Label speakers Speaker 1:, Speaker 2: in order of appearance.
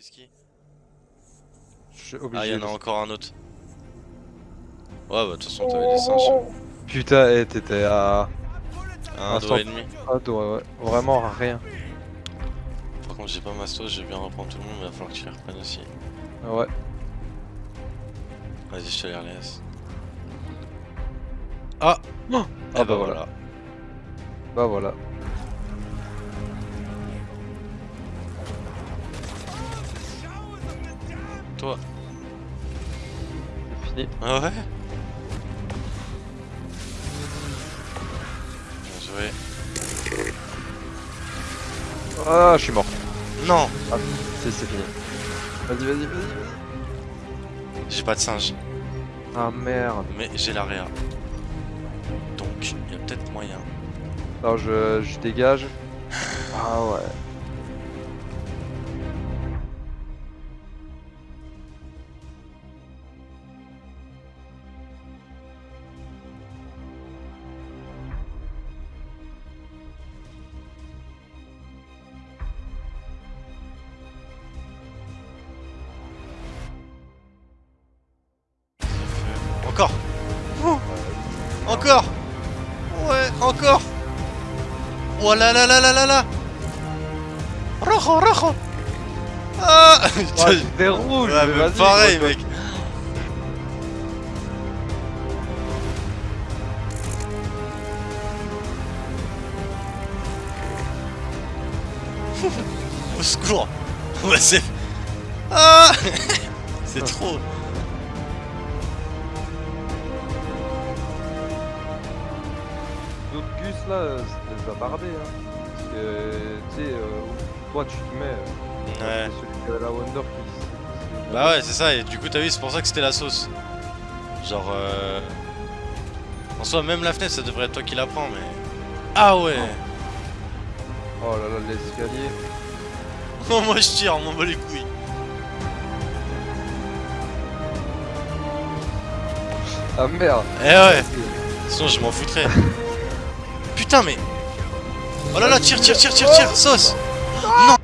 Speaker 1: whisky
Speaker 2: Je suis
Speaker 1: Ah, il y en a encore un autre. Ouais, bah de toute façon, t'avais des singes.
Speaker 2: Putain, eh, t'étais à
Speaker 1: Un
Speaker 2: Un
Speaker 1: doigt et demi.
Speaker 2: Ah, ouais, ouais. Vraiment rien.
Speaker 1: Par contre, j'ai pas mastos, je vais bien reprendre tout le monde, mais il va falloir que tu les reprennes aussi.
Speaker 2: Ouais.
Speaker 1: Vas-y, je te les relaisse. Ah
Speaker 2: Oh
Speaker 1: Eh
Speaker 2: Ah
Speaker 1: bah
Speaker 2: bah
Speaker 1: voilà.
Speaker 2: Bah voilà.
Speaker 1: Toi.
Speaker 2: C'est fini.
Speaker 1: Ah ouais Bien joué.
Speaker 2: Ah, je suis mort.
Speaker 1: Non
Speaker 2: C'est c'est fini. Vas-y, vas-y, vas-y.
Speaker 1: J'ai pas de singe,
Speaker 2: Ah merde.
Speaker 1: mais j'ai l'area. Donc, il y a peut-être moyen.
Speaker 2: Alors je, je dégage. Ah ouais.
Speaker 1: Encore. Oh Encore. Ouais, encore. Oh là là là là là là. Rojo, rojo. Ah.
Speaker 2: J'étais rouge.
Speaker 1: Ouais,
Speaker 2: mais
Speaker 1: pareil, mec. Au secours. Ouais, c'est... Ah. C'est trop
Speaker 2: D'autres gus là, les a bardés. Hein. Parce que, tu sais, euh, toi tu te mets. euh,
Speaker 1: Ouais.
Speaker 2: c'est celui qui a la Wonder qui.
Speaker 1: Bah ouais, c'est ça, et du coup, t'as vu, c'est pour ça que c'était la sauce. Genre, euh... En soi, même la fenêtre, ça devrait être toi qui la prends, mais... Ah ouais
Speaker 2: Oh là là, l'escalier.
Speaker 1: Oh, moi je tire, on m'en bat les couilles.
Speaker 2: Ah merde.
Speaker 1: Eh ouais, sinon je m'en foutrais. Putain, mais... Oh là là, tire, tire, tire, tire, tire, sauce. Non